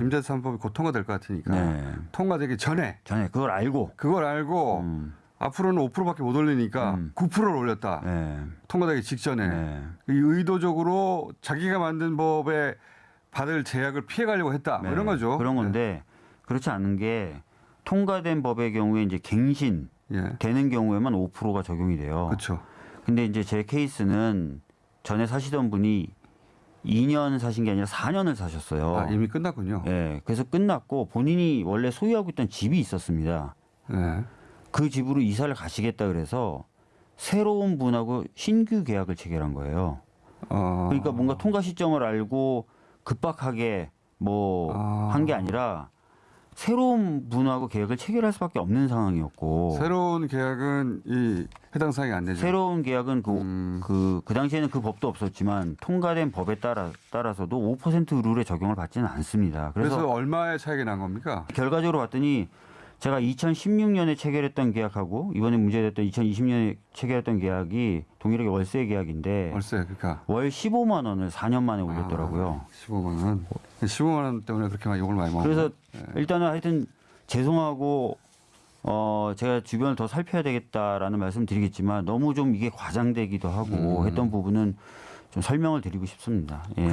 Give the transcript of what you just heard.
임대차 3법이 곧 통과될 것 같으니까 네. 통과되기 전에 전에 그걸 알고 그걸 알고 음. 앞으로는 5%밖에 못 올리니까 음. 9%를 올렸다. 네. 통과되기 직전에 네. 이 의도적으로 자기가 만든 법에 받을 제약을 피해가려고 했다. 뭐 네. 이런 거죠. 그런 건데 그렇지 않은 게 통과된 법의 경우에 이제 갱신 예. 예. 되는 경우에만 5%가 적용이 돼요. 그렇죠. 근데 이제 제 케이스는 전에 사시던 분이 2년 사신 게 아니라 4년을 사셨어요. 아, 이미 끝났군요. 예. 그래서 끝났고 본인이 원래 소유하고 있던 집이 있었습니다. 예. 그 집으로 이사를 가시겠다 그래서 새로운 분하고 신규 계약을 체결한 거예요. 어. 그러니까 뭔가 통과 시점을 알고 급박하게 뭐 한게 아. 아니라 새로운 분하고 계약을 체결할 수밖에 없는 상황이었고 새로운 계약은 이 해당 사항이 안 되죠. 새로운 계약은 그, 음. 그, 그 당시에는 그 법도 없었지만 통과된 법에 따라, 따라서도 5% 룰에 적용을 받지는 않습니다. 그래서, 그래서, 얼마의 차이가 난 겁니까? 결과적으로 봤더니 제가 2016년에 체결했던 계약하고 이번에 문제됐던 2020년에 체결했던 계약이 동일하게 월세 계약인데 월세 그러니까 월 15만 원을 4년 만에 올렸더라고요. 아, 15만 원. 15만 원 때문에 그렇게 많이 욕을 많이 먹어. 그래서 네. 일단은 하여튼 죄송하고 어 제가 주변을 더 살펴야 되겠다라는 말씀 드리겠지만 너무 좀 이게 과장되기도 하고 음. 했던 부분은 좀 설명을 드리고 싶습니다. 예. 그